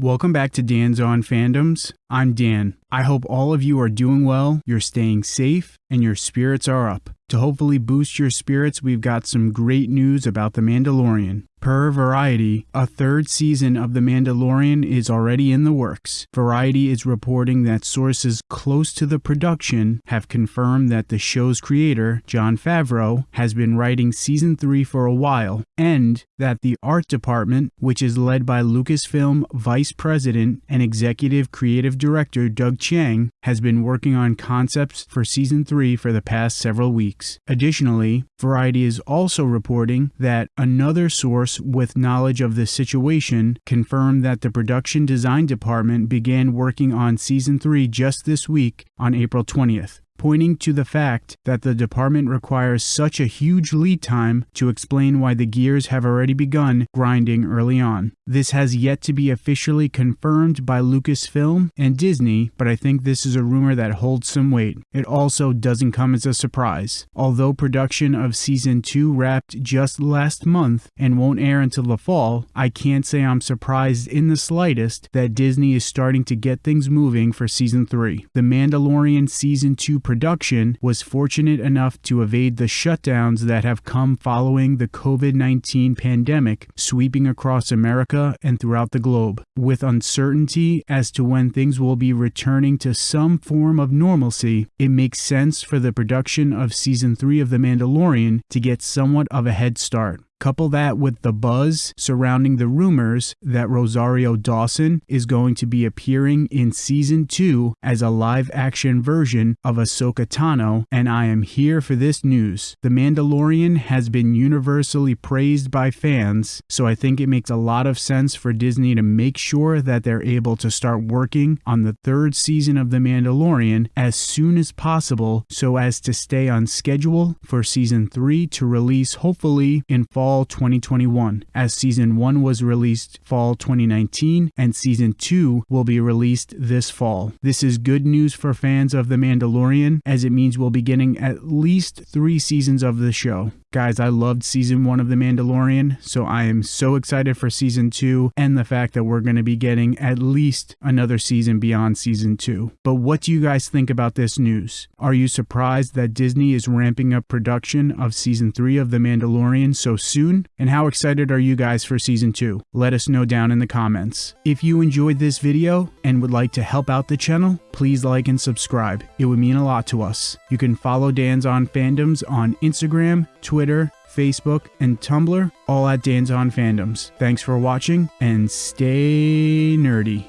Welcome back to Dan's On Fandoms. I'm Dan. I hope all of you are doing well, you're staying safe, and your spirits are up. To hopefully boost your spirits, we've got some great news about The Mandalorian. Per Variety, a third season of The Mandalorian is already in the works. Variety is reporting that sources close to the production have confirmed that the show's creator, Jon Favreau, has been writing season 3 for a while, and that the art department, which is led by Lucasfilm Vice President and Executive Creative Director Doug Chiang, has been working on concepts for season 3 for the past several weeks. Additionally, Variety is also reporting that another source with knowledge of the situation confirmed that the production design department began working on season 3 just this week on April 20th pointing to the fact that the department requires such a huge lead time to explain why the gears have already begun grinding early on. This has yet to be officially confirmed by Lucasfilm and Disney, but I think this is a rumor that holds some weight. It also doesn't come as a surprise. Although production of season 2 wrapped just last month and won't air until the fall, I can't say I'm surprised in the slightest that Disney is starting to get things moving for season 3. The Mandalorian season 2 production was fortunate enough to evade the shutdowns that have come following the COVID 19 pandemic sweeping across America and throughout the globe. With uncertainty as to when things will be returning to some form of normalcy, it makes sense for the production of season 3 of The Mandalorian to get somewhat of a head start. Couple that with the buzz surrounding the rumors that Rosario Dawson is going to be appearing in season 2 as a live action version of Ahsoka Tano, and I am here for this news. The Mandalorian has been universally praised by fans, so I think it makes a lot of sense for Disney to make sure that they're able to start working on the third season of The Mandalorian as soon as possible so as to stay on schedule for season 3 to release hopefully in fall fall 2021, as season 1 was released fall 2019 and season 2 will be released this fall. This is good news for fans of The Mandalorian, as it means we'll be getting at least three seasons of the show. Guys, I loved season one of The Mandalorian, so I am so excited for season two and the fact that we're going to be getting at least another season beyond season two. But what do you guys think about this news? Are you surprised that Disney is ramping up production of season three of The Mandalorian so soon? And how excited are you guys for season two? Let us know down in the comments. If you enjoyed this video and would like to help out the channel, please like and subscribe. It would mean a lot to us. You can follow Dan's on Fandoms on Instagram, Twitter, Facebook, and Tumblr, all at Dan's on Fandoms. Thanks for watching and stay nerdy.